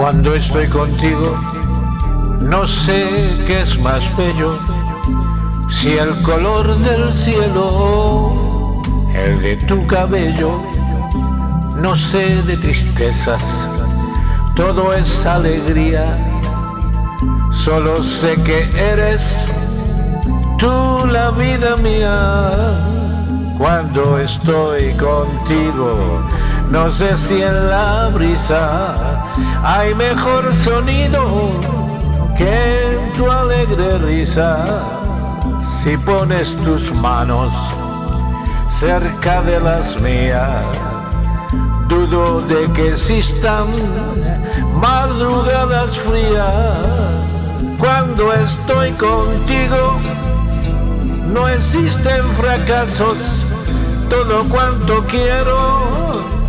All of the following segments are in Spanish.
Cuando estoy contigo, no sé qué es más bello, si el color del cielo, el de tu cabello, no sé de tristezas, todo es alegría, solo sé que eres tú la vida mía. Cuando estoy contigo, no sé si en la brisa hay mejor sonido que en tu alegre risa. Si pones tus manos cerca de las mías, dudo de que existan madrugadas frías. Cuando estoy contigo, no existen fracasos, todo cuanto quiero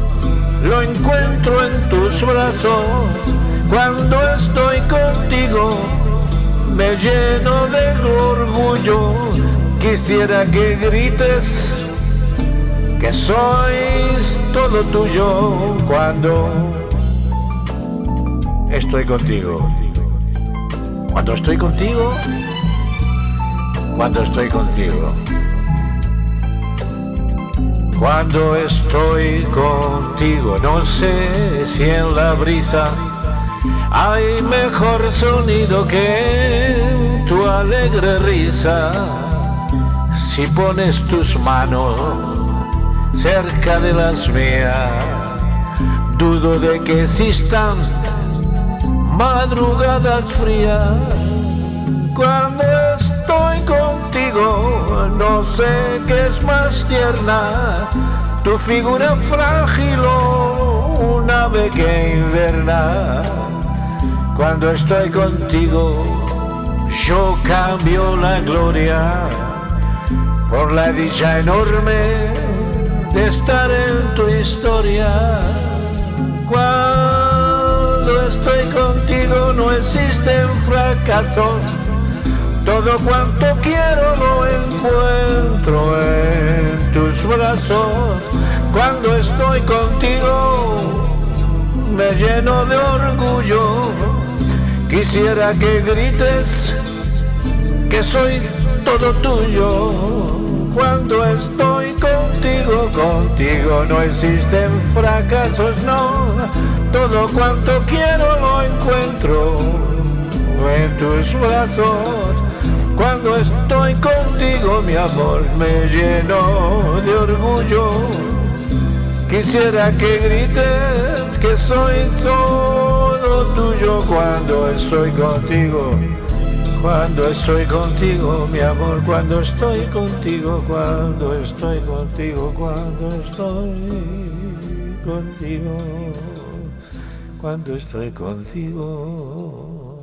lo encuentro en tus brazos. Cuando estoy contigo, me lleno de orgullo. Quisiera que grites que sois todo tuyo cuando estoy contigo. Cuando estoy contigo, cuando estoy contigo. Cuando estoy contigo, no sé si en la brisa hay mejor sonido que tu alegre risa. Si pones tus manos cerca de las mías, dudo de que existan madrugadas frías. Cuando estoy contigo, no sé qué es más tierna, tu figura frágil o un ave que inverna. Cuando estoy contigo, yo cambio la gloria por la dicha enorme de estar en tu historia. Cuando estoy contigo no existen fracasos todo cuanto quiero brazos. Cuando estoy contigo me lleno de orgullo. Quisiera que grites que soy todo tuyo. Cuando estoy contigo, contigo no existen fracasos, no. Todo cuanto quiero lo encuentro en tus brazos. Cuando estoy contigo, mi amor, me lleno de orgullo. Quisiera que grites que soy todo tuyo cuando estoy contigo. Cuando estoy contigo, mi amor, cuando estoy contigo, cuando estoy contigo, cuando estoy contigo, cuando estoy contigo.